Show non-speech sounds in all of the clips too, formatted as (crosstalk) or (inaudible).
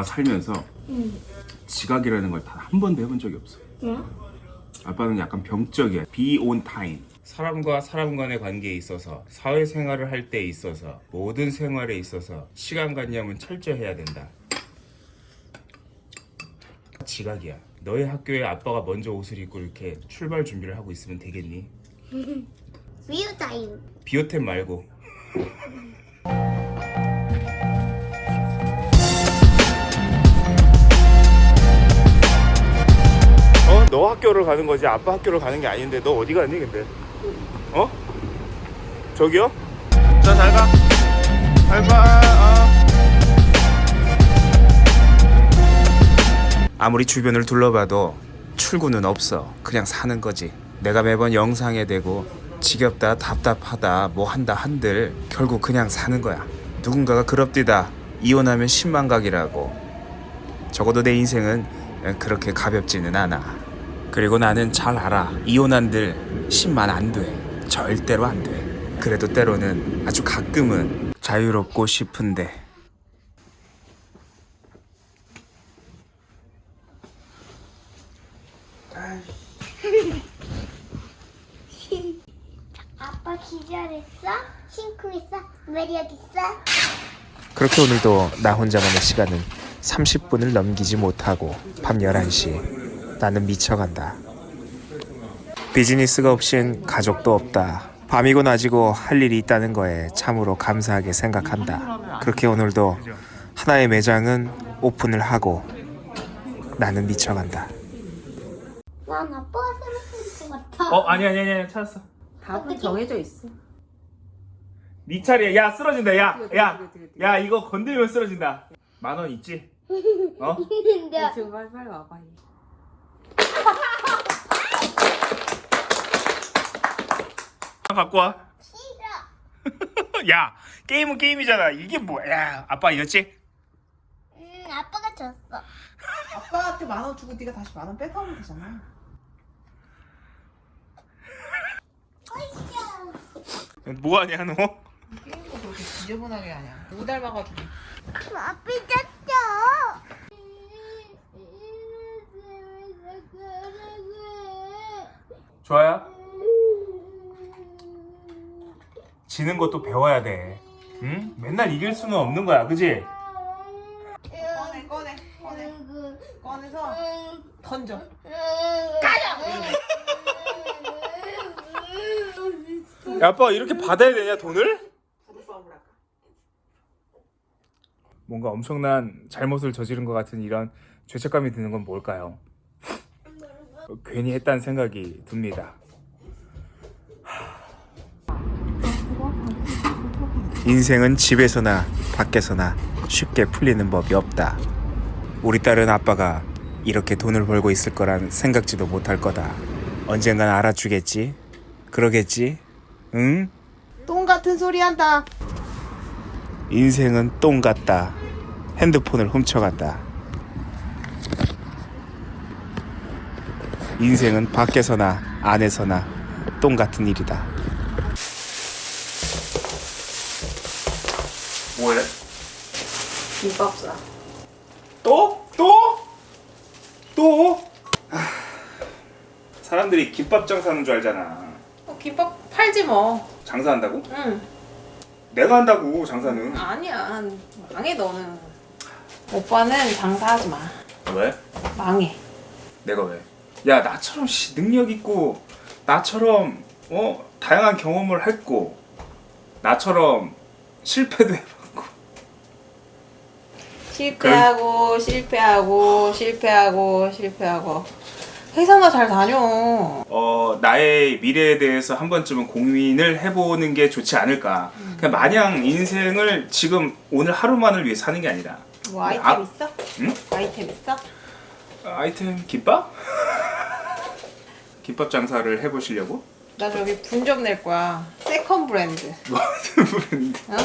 아빠가 살면서 응. 지각이라는 걸 단 한 번도 해본 적이 없어. 왜? 아빠는 약간 병적이야. be on time. 사람과 사람 간의 관계에 있어서 사회생활을 할 때 있어서 모든 생활에 있어서 시간 관념은 철저해야 된다. 지각이야. 너희 학교에 아빠가 먼저 옷을 입고 이렇게 출발 준비를 하고 있으면 되겠니? (laughs) 위유다유. 비오템 말고. 너 학교를 가는 거지 아빠 학교를 가는 게 아닌데 너 어디 가니 근데? 어? 저기요? 자 잘 가. 잘 가. 어. 아무리 주변을 둘러봐도 출구는 없어. 그냥 사는 거지. 내가 매번 영상에 대고 지겹다, 답답하다, 뭐 한다 한들 결국 그냥 사는 거야. 누군가가 그럽디다. 이혼하면 10만 각이라고. 적어도 내 인생은 그렇게 가볍지는 않아. 그리고 나는 잘 알아. 이혼한들 10만 안 돼. 절대로 안 돼. 그래도 때로는 아주 가끔은 자유롭고 싶은데. (laughs) 아빠 기절했어? 심쿵했어? 매력 있어? 그렇게 오늘도 나 혼자만의 시간은 30분을 넘기지 못하고 밤 11시 나는 미쳐간다. 비즈니스가 없인 가족도 없다. 밤이고 낮이고 할 일이 있다는 거에 참으로 감사하게 생각한다. 그렇게 오늘도 하나의 매장은 오픈을 하고 나는 미쳐간다. 난 아빠가 것 같아. 어 아니 아니 아니 찾았어. 답은 정해져 있어. 네 차례야. 야 쓰러진다. 야, 야, 뛰어. 야 이거 건들면 쓰러진다. 만 원 있지? 어? (laughs) 근데 지금 빨리 빨리 와봐. 갖고 와. 싫어. (laughs) 야 게임은 게임이잖아. 이게 뭐야? 야, 아빠 이겼지? 음, 아빠가 졌어. 아빠한테 만 원 주고 네가 다시 만 원 뺏어오면 되잖아. 뭐하냐 너? 게임도 그렇게 지저분하게 하냐. 못 닮아가지고. 아빠 졌어. 좋아요. 지는 것도 배워야 돼. 응? 맨날 이길 수는 없는 거야, 그지? 꺼내 꺼내 꺼내 꺼내서 던져. 야, 아빠 이렇게 받아야 되냐 돈을? 뭔가 엄청난 잘못을 저지른 것 같은 이런 죄책감이 드는 건 뭘까요? 어, 괜히 했다는 생각이 듭니다. 인생은 집에서나 밖에서나 쉽게 풀리는 법이 없다. 우리 딸은 아빠가 이렇게 돈을 벌고 있을 거란 생각지도 못할 거다. 언젠간 알아주겠지? 그러겠지? 응? 똥 같은 소리 한다. 인생은 똥 같다. 핸드폰을 훔쳐간다. 인생은 밖에서나 안에서나 똥 같은 일이다. 뭐해? 김밥 싸. 또? 또? 또? 아, 사람들이 김밥 장사하는 줄 알잖아. 어, 김밥 팔지 뭐. 장사한다고? 응. 내가 한다고 장사는. 아니야. 망해 너는. 오빠는 장사하지 마. 왜? 망해. 내가 왜? 야 나처럼 씨, 능력 있고 나처럼 어 다양한 경험을 했고 나처럼 실패도 해봤고 실패하고 실패하고 실패하고 실패하고 회사나 잘 다녀. 어 나의 미래에 대해서 한 번쯤은 고민을 해보는 게 좋지 않을까. 그냥 마냥 인생을 지금 오늘 하루만을 위해 사는 게 아니라 뭐 아이템 아, 있어? 응? 아이템 있어? 아이템 김밥? 김밥 장사를 해보시려고? 나 저기 분점 낼 거야. second 브랜드. (laughs) 무슨 브랜드? 어?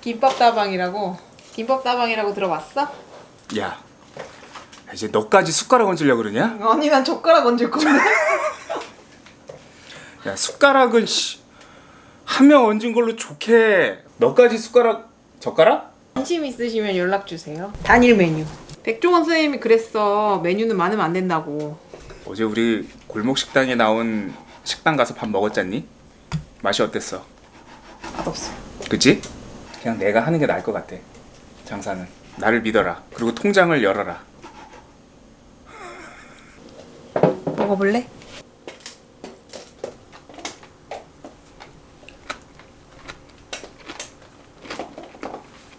김밥 다방이라고. 김밥 다방이라고 들어봤어? 야 이제 너까지 숟가락 얹으려고 그러냐? 아니 난 젓가락 얹을 건데. (laughs) 야 숟가락은 한 명 얹은 걸로 좋게 너까지 숟가락 젓가락? 관심 있으시면 연락 주세요. 단일 메뉴. 백종원 선생님이 그랬어. 메뉴는 많으면 안 된다고. 어제 우리 골목 식당에 나온 식당 가서 밥 먹었잖니? 맛이 어땠어? 맛없어. 그치? 그냥 내가 하는 게 나을 것 같아. 장사는 나를 믿어라. 그리고 통장을 열어라. 먹어볼래?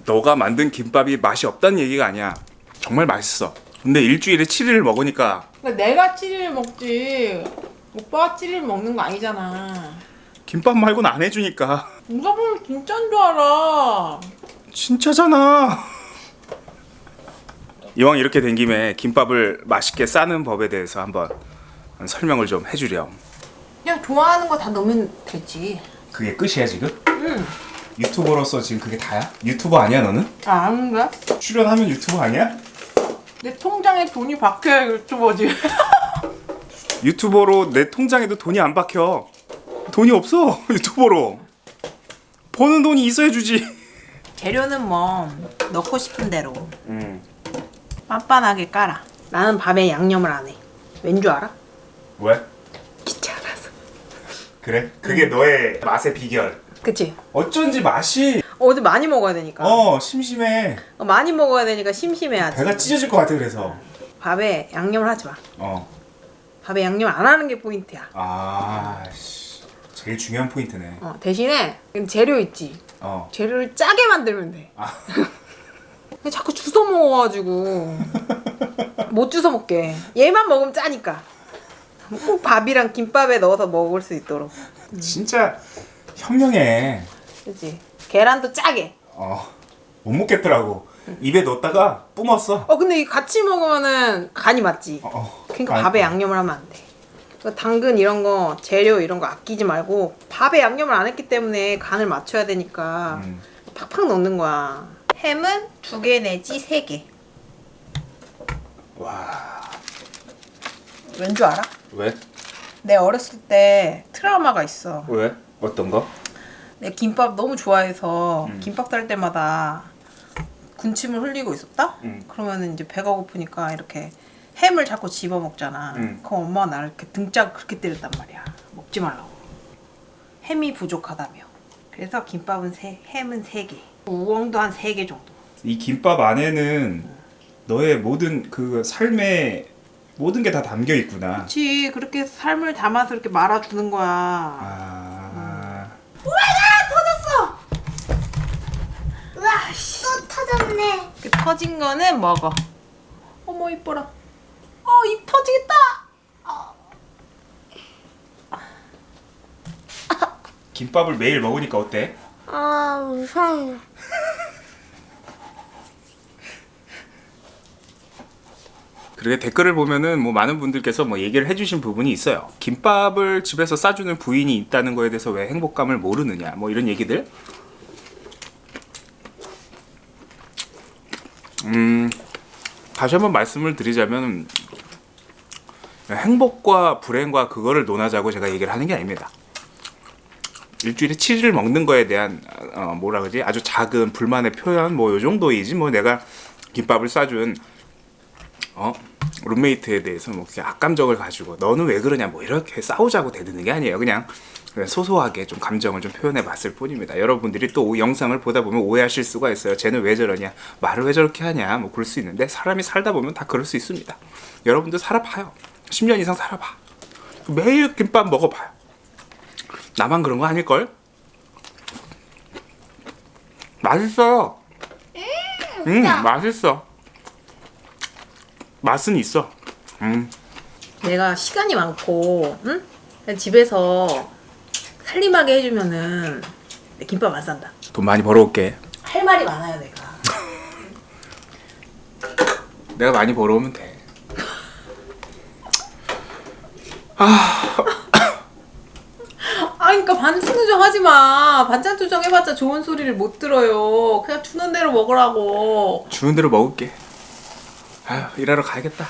너가 만든 김밥이 맛이 없다는 얘기가 아니야. 정말 맛있어. 근데 일주일에 7일을 먹으니까 그러니까 내가 찌리를 먹지. 오빠가 찌리를 먹는 거 아니잖아. 김밥 말고는 안 해주니까 누가 보면 진짜인 줄 알아. 진짜잖아. 이왕 이렇게 된 김에 김밥을 맛있게 싸는 법에 대해서 한번 설명을 좀 해주렴. 그냥 좋아하는 거 다 넣으면 되지. 그게 끝이야 지금? 유튜버로서 지금 그게 다야? 유튜버 아니야 너는? 아, 거야? 출연하면 유튜버 아니야? 내 통장에 돈이 박혀야 유튜버지. (laughs) 유튜버로 내 통장에도 돈이 안 박혀. 돈이 없어 (laughs) 유튜버로. 버는 돈이 있어야 주지. 재료는 뭐 넣고 싶은 대로 음. 빤빤하게 깔아. 나는 밥에 양념을 안 해. 왠 줄 알아? 왜? 귀찮아서. 그래? 그게 너의 맛의 비결. 그치? 어쩐지 맛이 어디 많이 먹어야 되니까. 어 심심해. 어, 많이 먹어야 되니까 심심해야지. 배가 찢어질 것 같아 그래서. 밥에 양념을 하지 마. 어. 밥에 양념 안 하는 게 포인트야. 아 씨. 제일 중요한 포인트네. 어, 대신에 재료 있지. 어. 재료를 짜게 만들면 돼. 아. (laughs) 자꾸 주워 먹어가지고 못 주워 먹게. 얘만 먹으면 짜니까. 꼭 밥이랑 김밥에 넣어서 먹을 수 있도록. 진짜 현명해. 그치? 계란도 짜게. 어. 못 먹겠더라고. 입에 넣었다가 뿜었어. 어 근데 이 같이 먹으면은 간이 맞지. 어, 어. 그러니까 아, 밥에 양념을 하면 안 돼. 그 당근 이런 거 재료 이런 거 아끼지 말고 밥에 양념을 안 했기 때문에 간을 맞춰야 되니까 음. 팍팍 넣는 거야. 햄은 두 개 내지 세 개. 와. 왠 줄 알아? 왜? 내 어렸을 때 트라우마가 있어. 왜? 어떤 거? 내 김밥 너무 좋아해서 음. 김밥 쌀 때마다 군침을 흘리고 있었다? 음. 그러면은 이제 배가 고프니까 이렇게 햄을 자꾸 집어 먹잖아. 음. 그럼 엄마가 나를 이렇게 등짝 그렇게 때렸단 말이야. 먹지 말라고. 햄이 부족하다며. 그래서 김밥은 세, 햄은 세 개. 우엉도 한 세 개 정도. 이 김밥 안에는 너의 모든 그 삶의 모든 게 다 담겨 있구나. 그렇지. 그렇게 삶을 담아서 이렇게 말아주는 거야. 아. 우와 또 터졌네. 이렇게 터진 거는 먹어. 어머 이뻐라. 어 입 터지겠다. 김밥을 매일 먹으니까 어때? 아 무서워. 그렇게 댓글을 보면은 뭐 많은 분들께서 뭐 얘기를 해주신 부분이 있어요. 김밥을 집에서 싸주는 부인이 있다는 거에 대해서 왜 행복감을 모르느냐, 뭐 이런 얘기들. 음, 다시 한번 말씀을 드리자면 행복과 불행과 그거를 논하자고 제가 얘기를 하는 게 아닙니다. 일주일에 7일 먹는 거에 대한 어, 뭐라 그러지? 아주 작은 불만의 표현 뭐 요 정도이지. 뭐 내가 김밥을 싸준 어 룸메이트에 대해서 뭐 악감정을 가지고 너는 왜 그러냐 뭐 이렇게 싸우자고 대드는 게 아니에요. 그냥 소소하게 좀 감정을 좀 표현해 봤을 뿐입니다. 여러분들이 또 영상을 보다 보면 오해하실 수가 있어요. 쟤는 왜 저러냐? 말을 왜 저렇게 하냐? 뭐 그럴 수 있는데 사람이 살다 보면 다 그럴 수 있습니다. 여러분들 살아봐요. 10년 이상 살아봐. 매일 김밥 먹어봐요. 나만 그런 거 아닐걸? 맛있어요 음 맛있어. 맛은 있어. 음. 내가 시간이 많고 응? 집에서 살림하게 해주면은 내 김밥 안 산다. 돈 많이 벌어올게 할 말이 많아요 내가. (laughs) 내가 많이 벌어오면 돼아 (coughs) 그러니까 반찬 투정 하지 마. 반찬 투정 해봤자 좋은 소리를 못 들어요. 그냥 주는 대로 먹으라고. 주는 대로 먹을게 아휴 일하러 가야겠다